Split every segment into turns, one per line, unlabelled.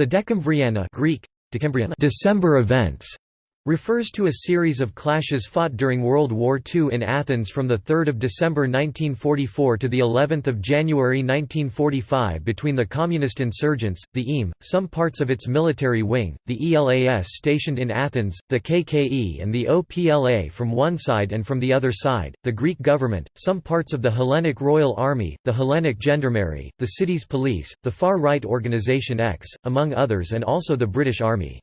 The Dekemvriana Greek, December events refers to a series of clashes fought during World War II in Athens from 3 December 1944 to of January 1945 between the Communist insurgents, the EAM, some parts of its military wing, the ELAS stationed in Athens, the KKE and the OPLA from one side and from the other side, the Greek government, some parts of the Hellenic Royal Army, the Hellenic Gendarmerie, the city's police, the far-right Organisation X, among others and also the British Army.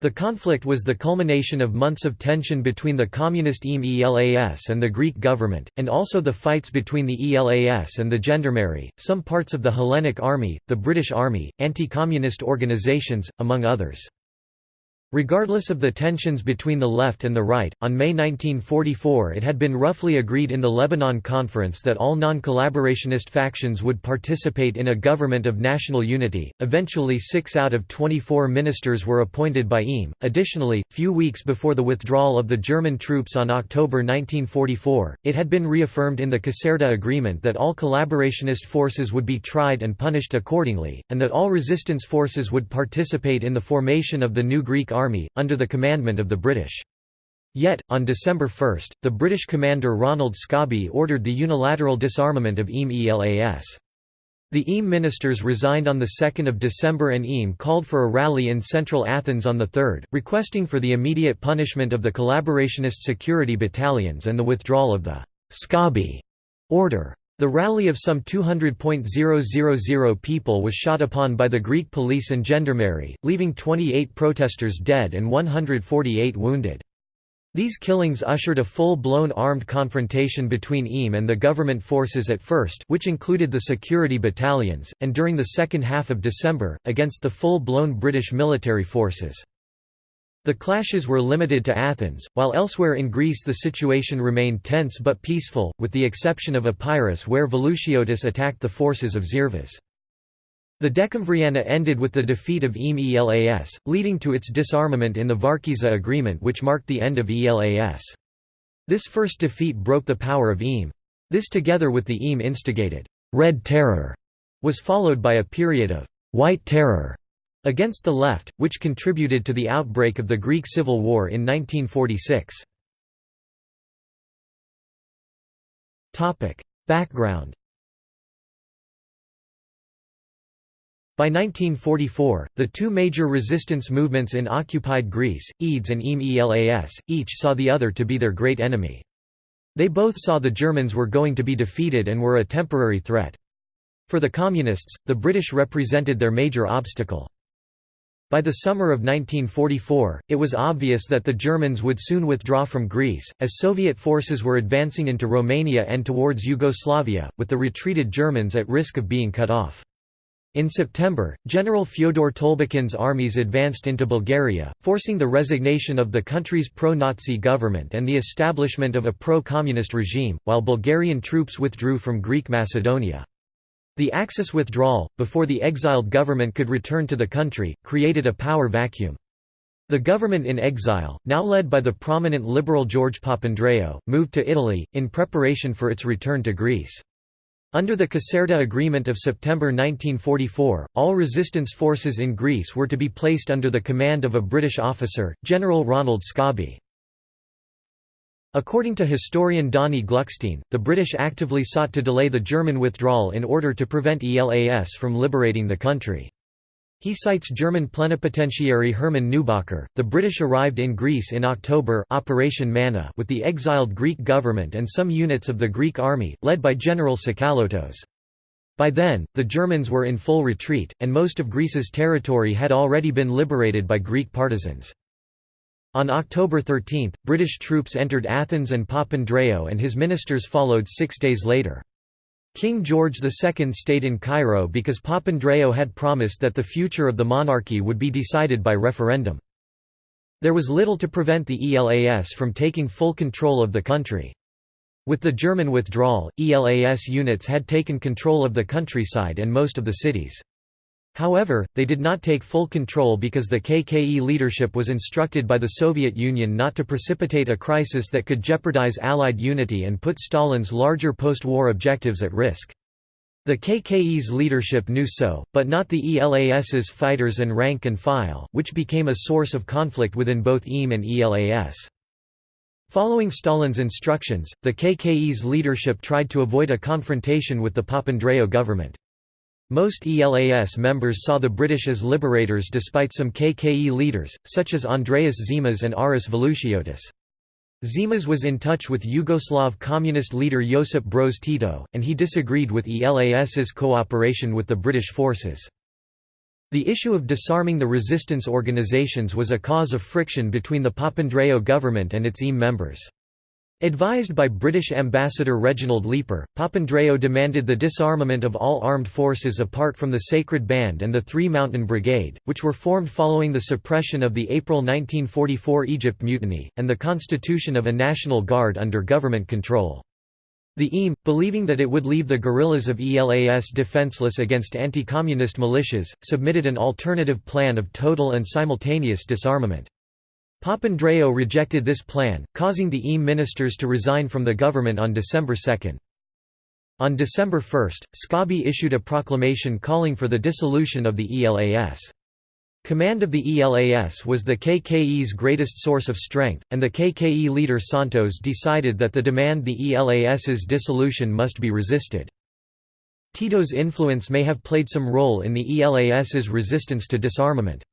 The conflict was the culmination of months of tension between the communist ELAS and the Greek government, and also the fights between the ELAS and the Gendarmerie, some parts of the Hellenic Army, the British Army, anti-communist organisations, among others. Regardless of the tensions between the left and the right, on May 1944 it had been roughly agreed in the Lebanon Conference that all non-collaborationist factions would participate in a government of national unity. Eventually 6 out of 24 ministers were appointed by EAM. Additionally, few weeks before the withdrawal of the German troops on October 1944, it had been reaffirmed in the Caserta Agreement that all collaborationist forces would be tried and punished accordingly, and that all resistance forces would participate in the formation of the new Greek Army, under the commandment of the British. Yet, on December 1, the British commander Ronald Scobie ordered the unilateral disarmament of EAM ELAS. The EAM ministers resigned on 2 December and EAM called for a rally in central Athens on the 3rd, requesting for the immediate punishment of the collaborationist security battalions and the withdrawal of the Scobie order. The rally of some 200.000 people was shot upon by the Greek police and gendarmerie, leaving 28 protesters dead and 148 wounded. These killings ushered a full-blown armed confrontation between EAM and the government forces at first which included the security battalions, and during the second half of December, against the full-blown British military forces. The clashes were limited to Athens, while elsewhere in Greece the situation remained tense but peaceful, with the exception of Epirus where Velouchiotis attacked the forces of Zervas. The Decembriana ended with the defeat of EAM ELAS, leading to its disarmament in the Varkiza Agreement which marked the end of ELAS. This first defeat broke the power of EAM. This together with the EAM instigated «Red Terror» was followed by a period of «White Terror» against the left, which contributed to the outbreak of the Greek Civil War in 1946. Background By 1944, the two major resistance movements in occupied Greece, EDES and EAM-ELAS, each saw the other to be their great enemy. They both saw the Germans were going to be defeated and were a temporary threat. For the Communists, the British represented their major obstacle. By the summer of 1944, it was obvious that the Germans would soon withdraw from Greece, as Soviet forces were advancing into Romania and towards Yugoslavia, with the retreated Germans at risk of being cut off. In September, General Fyodor Tolbukhin's armies advanced into Bulgaria, forcing the resignation of the country's pro-Nazi government and the establishment of a pro-communist regime, while Bulgarian troops withdrew from Greek Macedonia. The Axis withdrawal, before the exiled government could return to the country, created a power vacuum. The government in exile, now led by the prominent liberal George Papandreou, moved to Italy, in preparation for its return to Greece. Under the Caserta Agreement of September 1944, all resistance forces in Greece were to be placed under the command of a British officer, General Ronald Scobie. According to historian Donny Gluckstein, the British actively sought to delay the German withdrawal in order to prevent ELAS from liberating the country. He cites German plenipotentiary Hermann Neubacher. The British arrived in Greece in October Operation Manna with the exiled Greek government and some units of the Greek army, led by General Tsakalotos. By then, the Germans were in full retreat, and most of Greece's territory had already been liberated by Greek partisans. On October 13, British troops entered Athens and Papandreou and his ministers followed six days later. King George II stayed in Cairo because Papandreou had promised that the future of the monarchy would be decided by referendum. There was little to prevent the ELAS from taking full control of the country. With the German withdrawal, ELAS units had taken control of the countryside and most of the cities. However, they did not take full control because the KKE leadership was instructed by the Soviet Union not to precipitate a crisis that could jeopardize Allied unity and put Stalin's larger post-war objectives at risk. The KKE's leadership knew so, but not the ELAS's fighters and rank and file, which became a source of conflict within both EAM and ELAS. Following Stalin's instructions, the KKE's leadership tried to avoid a confrontation with the Papandreou government. Most ELAS members saw the British as liberators despite some KKE leaders, such as Andreas Zimas and Aris Velouchiotis. Zimas was in touch with Yugoslav communist leader Josip Broz Tito, and he disagreed with ELAS's cooperation with the British forces. The issue of disarming the resistance organizations was a cause of friction between the Papandreou government and its EAM members. Advised by British Ambassador Reginald Leeper, Papandreou demanded the disarmament of all armed forces apart from the Sacred Band and the Three Mountain Brigade, which were formed following the suppression of the April 1944 Egypt Mutiny, and the constitution of a National Guard under government control. The EAM, believing that it would leave the guerrillas of ELAS defenseless against anti-communist militias, submitted an alternative plan of total and simultaneous disarmament. Papandreou rejected this plan, causing the EAM ministers to resign from the government on December 2. On December 1, Scobie issued a proclamation calling for the dissolution of the ELAS. Command of the ELAS was the KKE's greatest source of strength, and the KKE leader Siantos decided that the demand the ELAS's dissolution must be resisted. Tito's influence may have played some role in the ELAS's resistance to disarmament.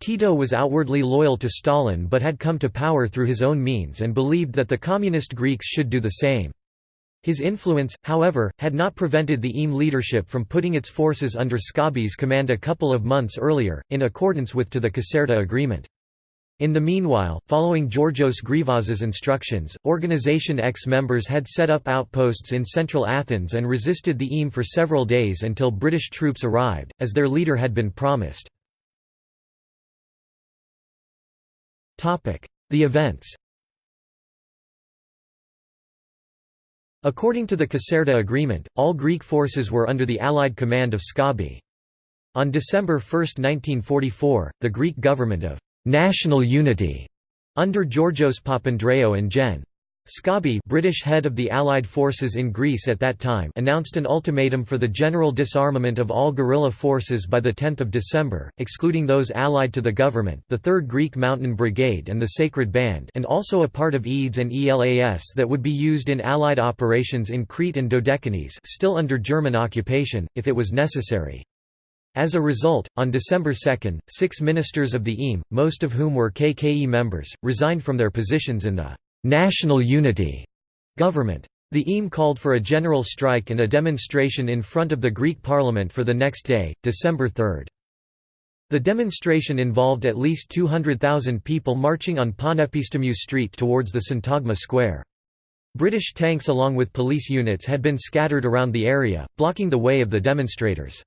Tito was outwardly loyal to Stalin but had come to power through his own means and believed that the communist Greeks should do the same. His influence, however, had not prevented the EAM leadership from putting its forces under Scobie's command a couple of months earlier, in accordance with to the Caserta agreement. In the meanwhile, following Georgios Grivas's instructions, Organization X members had set up outposts in central Athens and resisted the EAM for several days until British troops arrived, as their leader had been promised. The events According to the Caserta Agreement, all Greek forces were under the Allied command of Scobie. On December 1, 1944, the Greek government of «national unity» under Georgios Papandreou and Gen. Scobie British head of the Allied forces in Greece at that time announced an ultimatum for the general disarmament of all guerrilla forces by 10 December, excluding those allied to the government the 3rd Greek Mountain Brigade and the Sacred Band and also a part of EDES and ELAS that would be used in Allied operations in Crete and Dodecanese still under German occupation, if it was necessary. As a result, on December 2, six ministers of the EAM, most of whom were KKE members, resigned from their positions in the national unity government. The EAM called for a general strike and a demonstration in front of the Greek parliament for the next day, December 3. The demonstration involved at least 200,000 people marching on Panepistimiou Street towards the Syntagma Square. British tanks along with police units had been scattered around the area, blocking the way of the demonstrators.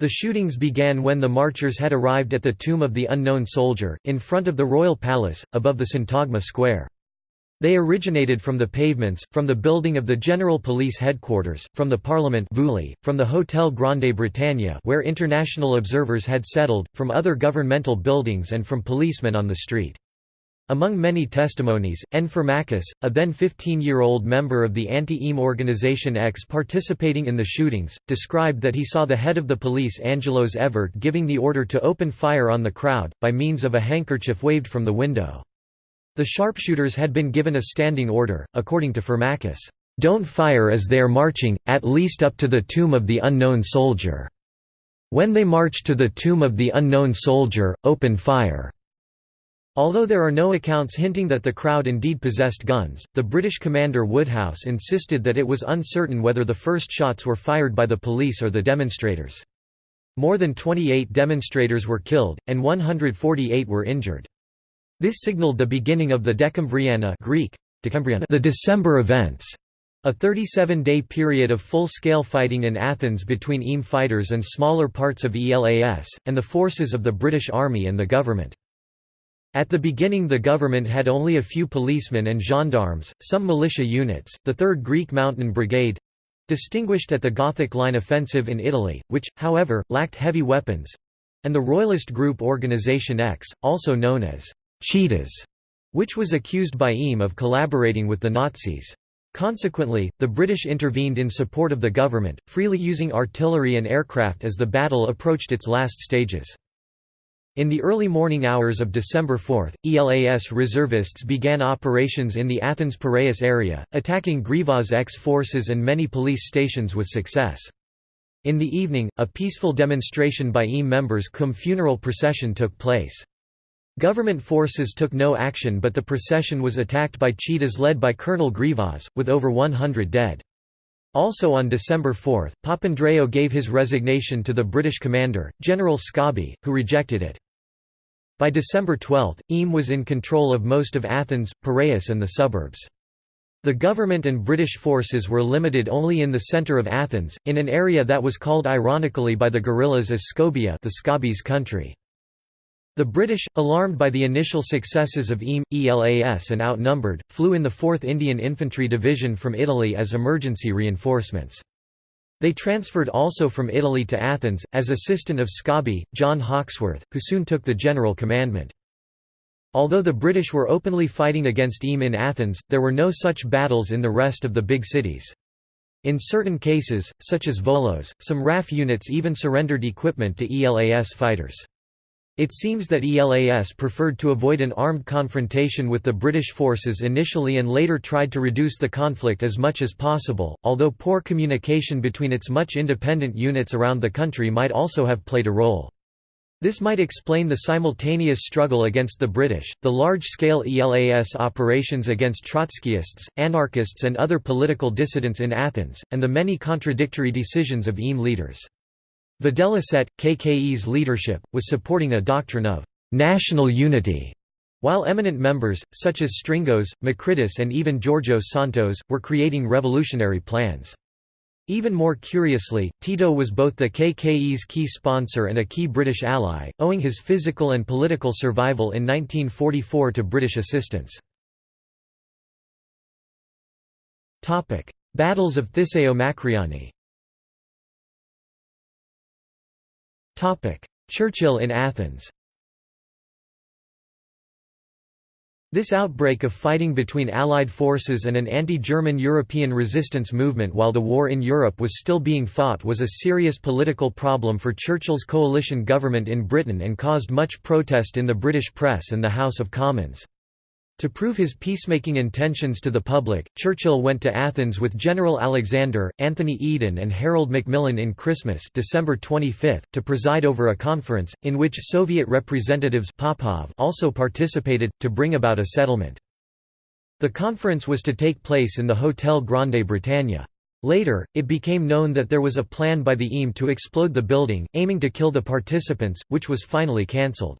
The shootings began when the marchers had arrived at the Tomb of the Unknown Soldier, in front of the Royal Palace, above the Syntagma Square. They originated from the pavements, from the building of the General Police Headquarters, from the Parliament from the Hotel Grande Britannia where international observers had settled, from other governmental buildings and from policemen on the street. Among many testimonies, N. Farmakis, a then 15-year-old member of the anti-EAM Organization X participating in the shootings, described that he saw the head of the police Angelos Evert giving the order to open fire on the crowd, by means of a handkerchief waved from the window. The sharpshooters had been given a standing order, according to Farmakis, "'Don't fire as they are marching, at least up to the tomb of the unknown soldier. When they march to the tomb of the unknown soldier, open fire.' Although there are no accounts hinting that the crowd indeed possessed guns, the British commander Woodhouse insisted that it was uncertain whether the first shots were fired by the police or the demonstrators. More than 28 demonstrators were killed, and 148 were injured. This signaled the beginning of the Dekemvriana Greek, the December events, a 37-day period of full-scale fighting in Athens between EAM fighters and smaller parts of ELAS, and the forces of the British Army and the government. At the beginning the government had only a few policemen and gendarmes, some militia units, the 3rd Greek Mountain Brigade—distinguished at the Gothic Line offensive in Italy, which, however, lacked heavy weapons—and the Royalist group Organisation X, also known as Cheetahs, which was accused by EAM of collaborating with the Nazis. Consequently, the British intervened in support of the government, freely using artillery and aircraft as the battle approached its last stages. In the early morning hours of December 4, ELAS reservists began operations in the Athens-Piraeus area, attacking Grivas X forces and many police stations with success. In the evening, a peaceful demonstration by EAM members cum funeral procession took place. Government forces took no action but the procession was attacked by cheetahs led by Colonel Grivas, with over 100 dead. Also on December 4, Papandreou gave his resignation to the British commander, General Scabi, who rejected it. By December 12, EAM was in control of most of Athens, Piraeus and the suburbs. The government and British forces were limited only in the centre of Athens, in an area that was called ironically by the guerrillas as Skobia the Scabis country. The British, alarmed by the initial successes of EAM, ELAS and outnumbered, flew in the 4th Indian Infantry Division from Italy as emergency reinforcements. They transferred also from Italy to Athens, as assistant of Scabi, John Hawkesworth, who soon took the general commandment. Although the British were openly fighting against EAM in Athens, there were no such battles in the rest of the big cities. In certain cases, such as Volos, some RAF units even surrendered equipment to ELAS fighters. It seems that ELAS preferred to avoid an armed confrontation with the British forces initially and later tried to reduce the conflict as much as possible, although poor communication between its much independent units around the country might also have played a role. This might explain the simultaneous struggle against the British, the large-scale ELAS operations against Trotskyists, anarchists and other political dissidents in Athens, and the many contradictory decisions of EAM leaders. Vidalicet, KKE's leadership, was supporting a doctrine of «national unity», while eminent members, such as Stringos, Makritis and even Georgios Siantos, were creating revolutionary plans. Even more curiously, Tito was both the KKE's key sponsor and a key British ally, owing his physical and political survival in 1944 to British assistance. Battles of Thiseo Makriani Churchill in Athens This outbreak of fighting between Allied forces and an anti-German European resistance movement while the war in Europe was still being fought was a serious political problem for Churchill's coalition government in Britain and caused much protest in the British press and the House of Commons. To prove his peacemaking intentions to the public, Churchill went to Athens with General Alexander, Anthony Eden and Harold Macmillan in Christmas December 25, to preside over a conference, in which Soviet representatives Popov also participated, to bring about a settlement. The conference was to take place in the Hotel Grande Britannia. Later, it became known that there was a plan by the EAM to explode the building, aiming to kill the participants, which was finally cancelled.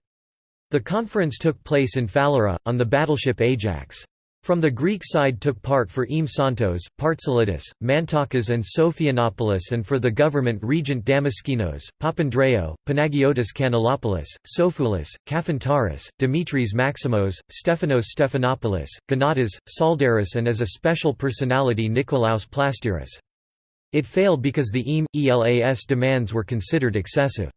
The conference took place in Phaleura, on the battleship Ajax. From the Greek side took part for Eam Siantos, Partsalidis, Mantakas and Sophianopoulos and for the government Regent Damaskinos, Papandreou, Panagiotis Kanellopoulos, Sophoulis, Kafantaris, Dimitris Maximos, Stephanos Stephanopoulos, Gonatas, Tsaldaris and as a special personality Nikolaos Plastiras. It failed because the EAM, ELAS demands were considered excessive.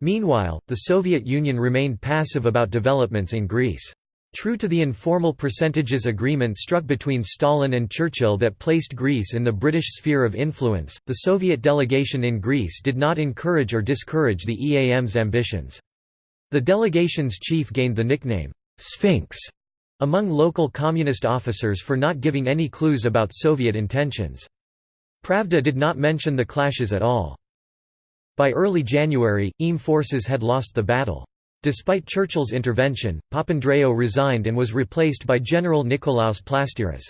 Meanwhile, the Soviet Union remained passive about developments in Greece. True to the informal percentages agreement struck between Stalin and Churchill that placed Greece in the British sphere of influence, the Soviet delegation in Greece did not encourage or discourage the EAM's ambitions. The delegation's chief gained the nickname, Sphinx, among local communist officers for not giving any clues about Soviet intentions. Pravda did not mention the clashes at all. By early January, EAM forces had lost the battle. Despite Churchill's intervention, Papandreou resigned and was replaced by General Nikolaos Plastiras.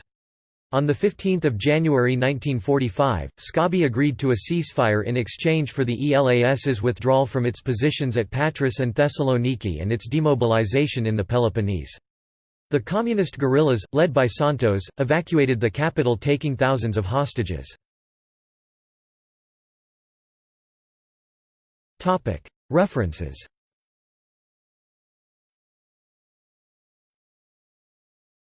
On 15 January 1945, Scabi agreed to a ceasefire in exchange for the ELAS's withdrawal from its positions at Patras and Thessaloniki and its demobilization in the Peloponnese. The communist guerrillas, led by Siantos, evacuated the capital taking thousands of hostages. References